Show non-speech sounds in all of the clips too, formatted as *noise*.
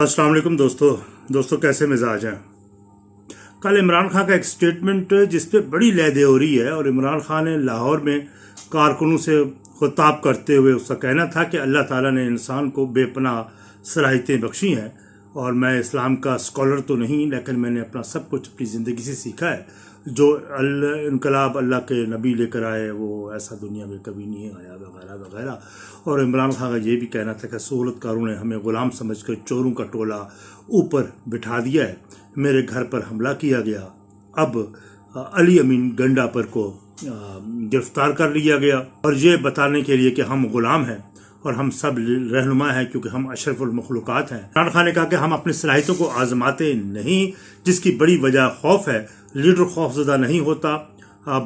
السلام علیکم دوستو دوستو کیسے مزاج ہیں؟ کل عمران خان کا ایک سٹیٹمنٹ جس پہ بڑی لہدے ہو رہی ہے اور عمران خان نے لاہور میں کارکنوں سے خطاب کرتے ہوئے اس کا کہنا تھا کہ اللہ تعالیٰ نے انسان کو بے پناہ صلاحیتیں بخشی ہیں۔ اور میں اسلام کا اسکالر تو نہیں، لیکن میں نے اپنا سب کچھ اپنی زندگی سے سیکھا ہے۔ جو انقلاب اللہ کے نبی لے کر آئے، وہ ایسا دنیا میں کبھی نہیں آیا، وغیرہ وغیرہ۔ اور عمران خان کا یہ بھی کہنا تھا کہ سہولت کاروں نے ہمیں غلام سمجھ کر چوروں کا ٹولہ اوپر بٹھا دیا ہے۔ میرے گھر پر حملہ کیا گیا۔ اب علی امین گنڈا پر کو گرفتار کر لیا گیا۔ اور یہ بتانے کے لیے کہ ہم غلام ہیں۔ اور ہم سب رہنما ہیں کیونکہ ہم اشرف المخلوقات ہیں۔ عمران خان نے کہا کہ ہم اپنی صلاحیتوں کو آزماتے نہیں، جس کی بڑی وجہ خوف ہے۔ لیڈر خوف زدہ نہیں ہوتا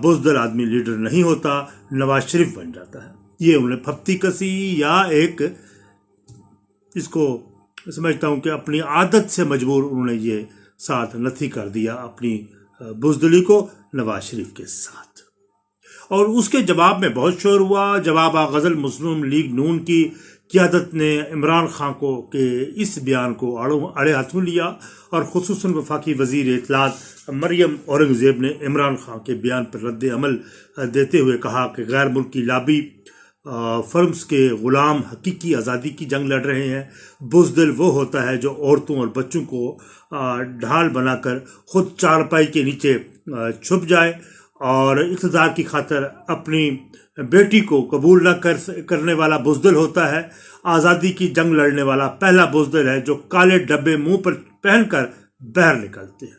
بزدل آدمی لیڈر نہیں ہوتا، نواز شریف بن جاتا ہے۔ یہ انہوں نے پھپتی کسی یا ایک، اس کو سمجھتا ہوں کہ اپنی عادت سے مجبور انہوں نے یہ ساتھ نتھی کر دیا اپنی بزدلی کو نواز شریف کے ساتھ۔ اور اس کے جواب میں بہت شور ہوا۔ جواب غزل مسلم لیگ نون کی قیادت نے عمران خان کو کہ اس بیان کو اڑے ہاتھوں لیا اور خصوصاً وفاقی وزیر اطلاعات مریم اورنگزیب نے عمران خان کے بیان پر رد عمل دیتے ہوئے کہا کہ غیر ملکی لابی فرمز کے غلام حقیقی آزادی کی جنگ لڑ رہے ہیں۔ بزدل وہ ہوتا ہے جو عورتوں اور بچوں کو ڈھال بنا کر خود چارپائی کے نیچے چھپ جائے۔ اور اقتدار کی خاطر اپنی بیٹی کو قبول نہ کر کرنے والا بزدل ہوتا ہے۔ آزادی کی جنگ لڑنے والا پہلا بزدل ہے جو کالے ڈبے منہ پر پہن کر بہر نکلتے ہیں۔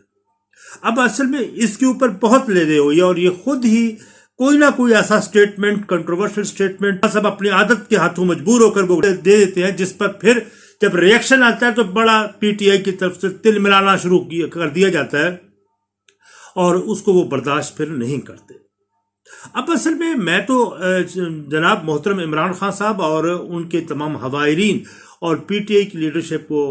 اب اصل میں اس کے اوپر بہت لے دے ہوئی اور یہ خود ہی کوئی نہ کوئی ایسا سٹیٹمنٹ کنٹروورشل سٹیٹمنٹ سب اپنی عادت کے ہاتھوں مجبور ہو کر وہ دے دیتے ہیں، جس پر پھر جب ریئیکشن آتا ہے تو بڑا پی ٹی آئی کی طرف سے تل ملانا شروع کر دیا جاتا ہے۔ اور اس کو وہ برداشت پھر نہیں کرتے۔ اب اصل میں میں تو جناب محترم عمران خان صاحب اور ان کے تمام ہوائرین اور پی ٹی آئی کی لیڈرشپ کو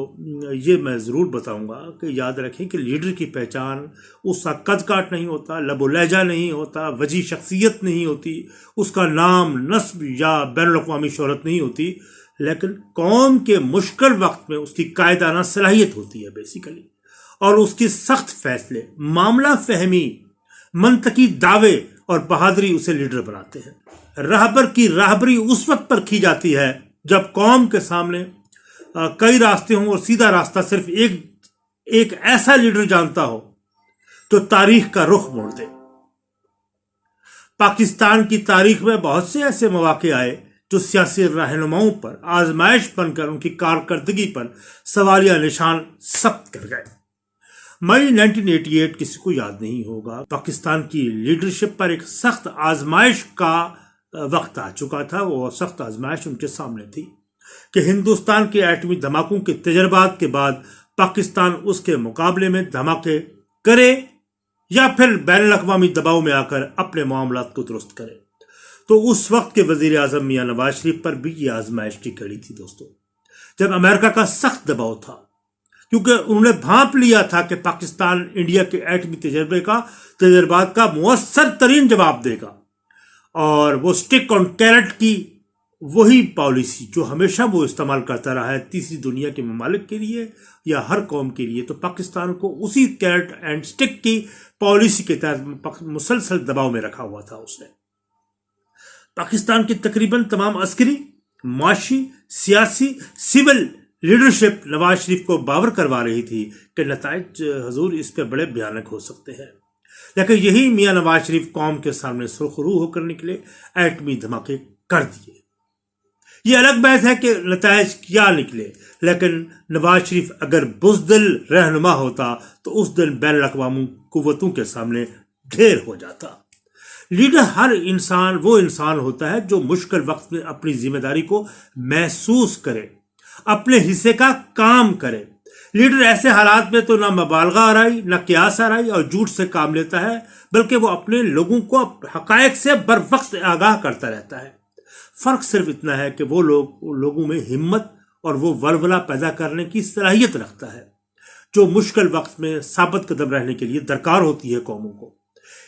یہ میں ضرور بتاؤں گا کہ یاد رکھیں کہ لیڈر کی پہچان اس کا قد کاٹ نہیں ہوتا، لب و لہجہ نہیں ہوتا، وجی شخصیت نہیں ہوتی، اس کا نام نصب یا بین الاقوامی شہرت نہیں ہوتی، لیکن قوم کے مشکل وقت میں اس کی قائدانہ صلاحیت ہوتی ہے بیسیکلی اور اس کی سخت فیصلے، معاملہ فہمی، منطقی دعوے اور بہادری اسے لیڈر بناتے ہیں۔ رہبر کی راہبری اس وقت پر کی جاتی ہے جب قوم کے سامنے کئی راستے ہوں اور سیدھا راستہ صرف ایک ایک ایسا لیڈر جانتا ہو تو تاریخ کا رخ موڑ دے۔ پاکستان کی تاریخ میں بہت سے ایسے مواقع آئے جو سیاسی رہنماؤں پر، آزمائش بن کر ان کی کارکردگی پر سوالیہ نشان سخت کر گئے۔ مئی نائنٹین ایٹی ایٹ کسی کو یاد نہیں ہوگا۔ پاکستان کی لیڈرشپ پر ایک سخت آزمائش کا وقت آ چکا تھا۔ وہ سخت آزمائش ان کے سامنے تھی کہ ہندوستان کے ایٹمی دھماکوں کے تجربات کے بعد پاکستان اس کے مقابلے میں دھماکے کرے یا پھر بین الاقوامی دباؤ میں آ کر اپنے معاملات کو درست کرے۔ تو اس وقت کے وزیر اعظم میاں نواز شریف پر بھی یہ آزمائش کی کڑی تھی دوستو۔ جب امریکہ کا سخت دباؤ تھا کیونکہ انہوں نے بھانپ لیا تھا کہ پاکستان انڈیا کے ایٹمی تجربے کا، تجربات کا مؤثر ترین جواب دے گا۔ اور وہ سٹک آن کیرٹ کی وہی پالیسی جو ہمیشہ وہ استعمال کرتا رہا ہے تیسری دنیا کے ممالک کے لیے یا ہر قوم کے لیے، تو پاکستان کو اسی کیرٹ اینڈ سٹک کی پالیسی کے تحت مسلسل دباؤ میں رکھا ہوا تھا اس نے۔ پاکستان کی تقریباً تمام عسکری، معاشی، سیاسی سول لیڈرشپ نواز شریف کو باور کروا رہی تھی کہ نتائج حضور اس پہ بڑے بھیانک ہو سکتے ہیں۔ لیکن یہی میاں نواز شریف قوم کے سامنے سرخرو ہو کر نکلے ایٹمی دھماکے کر دیے۔ یہ الگ بحث ہے کہ نتائج کیا نکلے، لیکن نواز شریف اگر بزدل رہنما ہوتا تو اس دن بین الاقوامی قوتوں کے سامنے ڈھیر ہو جاتا۔ لیڈر ہر انسان وہ انسان ہوتا ہے جو مشکل وقت میں اپنی ذمہ داری کو محسوس کرے۔ اپنے حصے کا کام کرے۔ لیڈر ایسے حالات میں تو نہ مبالغہ آرائی نہ قیاس آرائی اور جھوٹ سے کام لیتا ہے، بلکہ وہ اپنے لوگوں کو حقائق سے بر وقت آگاہ کرتا رہتا ہے۔ فرق صرف اتنا ہے کہ وہ لوگ، لوگوں میں ہمت اور وہ ولولہ پیدا کرنے کی صلاحیت رکھتا ہے، جو مشکل وقت میں ثابت قدم رہنے کے لیے درکار ہوتی ہے قوموں کو۔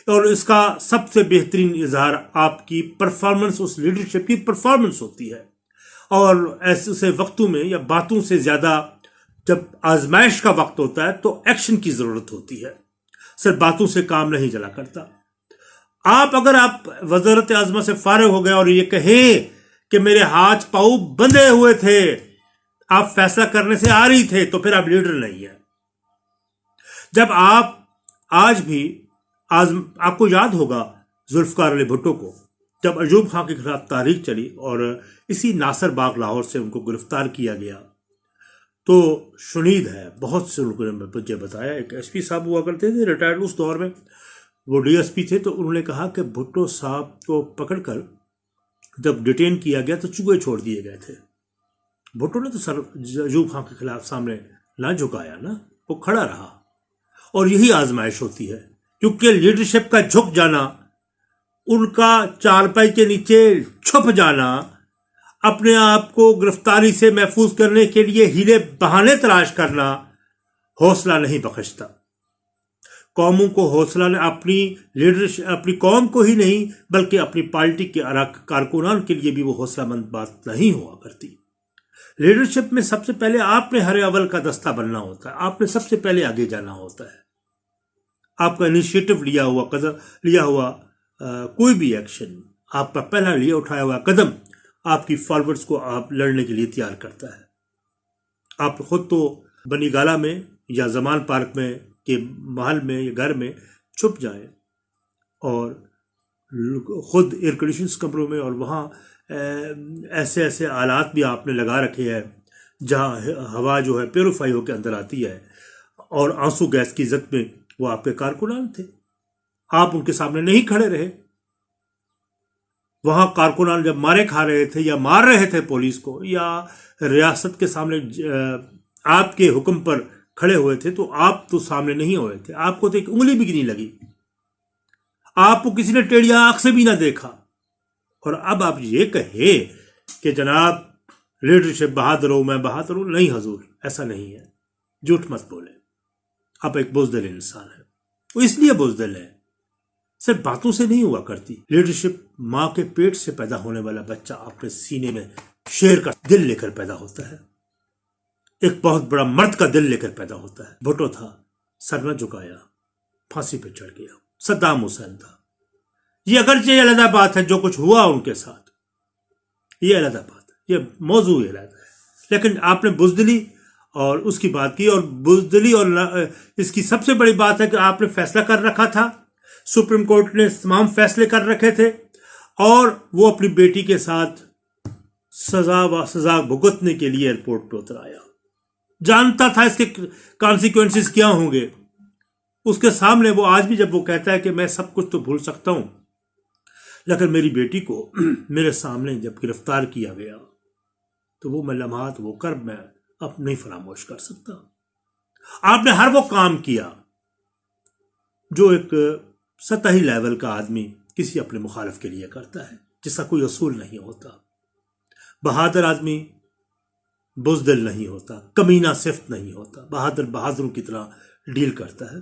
اور اس کا سب سے بہترین اظہار آپ کی پرفارمنس اس لیڈرشپ کی پرفارمنس ہوتی ہے۔ اور ایسے وقتوں میں یا باتوں سے زیادہ جب آزمائش کا وقت ہوتا ہے تو ایکشن کی ضرورت ہوتی ہے۔ صرف باتوں سے کام نہیں چلا کرتا۔ آپ اگر آپ وزارت اعظم سے فارغ ہو گئے اور یہ کہیں کہ میرے ہاتھ پاؤں بندھے ہوئے تھے، آپ فیصلہ کرنے سے آ رہی تھے تو پھر آپ لیڈر نہیں ہیں۔ جب آپ آج بھی آپ کو یاد ہوگا ذوالفقار علی بھٹو کو۔ جب ایوب خان کے خلاف تاریخ چلی اور اسی ناصر باغ لاہور سے ان کو گرفتار کیا گیا، تو شنید ہے، بہت سے لوگوں نے مجھے بتایا، ایک ایس پی صاحب ہوا کرتے تھے ریٹائرڈ اس دور میں، وہ ڈی ایس پی تھے، تو انہوں نے کہا کہ بھٹو صاحب کو پکڑ کر جب ڈیٹین کیا گیا تو چوہے چھوڑ دیے گئے تھے۔ بھٹو نے تو سر ایوب خان کے خلاف سامنے نہ جھکایا نا، وہ کھڑا رہا۔ اور یہی آزمائش ہوتی ہے، کیونکہ لیڈرشپ کا جھک جانا ان کا چارپائی کے نیچے چھپ جانا، اپنے آپ کو گرفتاری سے محفوظ کرنے کے لیے ہیلے بہانے تلاش کرنا حوصلہ نہیں بخشتا۔ قوموں کو حوصلہ نے اپنی لیڈرشپ اپنی قوم کو ہی نہیں، بلکہ اپنی پارٹی کے کارکنان کے لیے بھی وہ حوصلہ مند بات نہیں ہوا کرتی۔ لیڈرشپ میں سب سے پہلے آپ نے ہر اول کا دستہ بننا ہوتا ہے، آپ نے سب سے پہلے آگے جانا ہوتا ہے۔ آپ کا انیشیٹو لیا ہوا قدم لیا ہوا کوئی بھی ایکشن آپ کا پہلا لیا اٹھایا ہوا قدم آپ کی فالوورز کو آپ لڑنے کے لیے تیار کرتا ہے۔ آپ خود تو بنی گالا میں یا زمان پارک میں کے محل میں یا گھر میں چھپ جائیں اور خود ایئر کنڈیشنس کمروں میں اور وہاں ایسے ایسے آلات بھی آپ نے لگا رکھے ہیں جہاں ہوا جو ہے پیوریفائی ہو کے اندر آتی ہے اور آنسو گیس کی عزت میں وہ آپ کے کارکنان تھے۔ آپ ان کے سامنے نہیں کھڑے رہے۔ وہاں کارکنان جب مارے کھا رہے تھے یا مار رہے تھے پولیس کو یا ریاست کے سامنے آپ کے حکم پر کھڑے ہوئے تھے، تو آپ تو سامنے نہیں ہوئے تھے۔ آپ کو تو ایک انگلی بھی نہیں لگی۔ آپ کو کسی نے ٹیڑیا آنکھ سے بھی نہ دیکھا۔ اور اب آپ یہ کہے کہ جناب، لیڈرشپ بہادر ہو، میں بہادر ہوں۔ نہیں حضور، ایسا نہیں ہے۔ جھوٹ مت بولے آپ ایک بزدل انسان ہے وہ اس لیے بزدل ہے صرف باتوں سے نہیں ہوا کرتی۔ لیڈرشپ ماں کے پیٹ سے پیدا ہونے والا بچہ اپنے سینے میں شیر کا دل لے کر پیدا ہوتا ہے۔ ایک بہت بڑا مرد کا دل لے کر پیدا ہوتا ہے۔ بھٹو تھا، سر نہ جھکایا، پھانسی پہ چڑھ گیا۔ صدام حسین تھا۔ یہ اگرچہ یہ علیحدہ بات ہے، جو کچھ ہوا ان کے ساتھ۔ یہ علیحدہ بات ہے، یہ موضوع علیحدہ ہے۔ لیکن آپ نے بزدلی اور اس کی بات کی، اور بزدلی اور اس کی سب سے بڑی بات ہے کہ آپ نے فیصلہ کر رکھا تھا۔ سپریم کورٹ نے تمام فیصلے کر رکھے تھے اور وہ اپنی بیٹی کے ساتھ سزا و سزا بھگتنے کے لیے ایئرپورٹ پہ اتر آیا۔ جانتا تھا اس کے کانسیکوینسز کیا ہوں گے۔ اس کے سامنے وہ آج بھی جب وہ کہتا ہے کہ میں سب کچھ تو بھول سکتا ہوں، لیکن میری بیٹی کو *clears throat* میرے سامنے جب گرفتار کیا گیا، تو وہ میں لمحات وہ کر میں اب نہیں فراموش کر سکتا۔ آپ نے ہر وہ کام کیا جو ایک سطحی لیول کا آدمی کسی اپنے مخالف کے لیے کرتا ہے، جس کا کوئی اصول نہیں ہوتا۔ بہادر آدمی بزدل نہیں ہوتا، کمینہ صفت نہیں ہوتا۔ بہادر بہادروں کی طرح ڈیل کرتا ہے۔